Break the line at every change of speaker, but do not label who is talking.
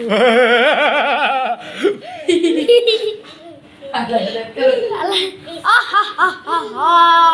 Alah. Ah ah ah ah.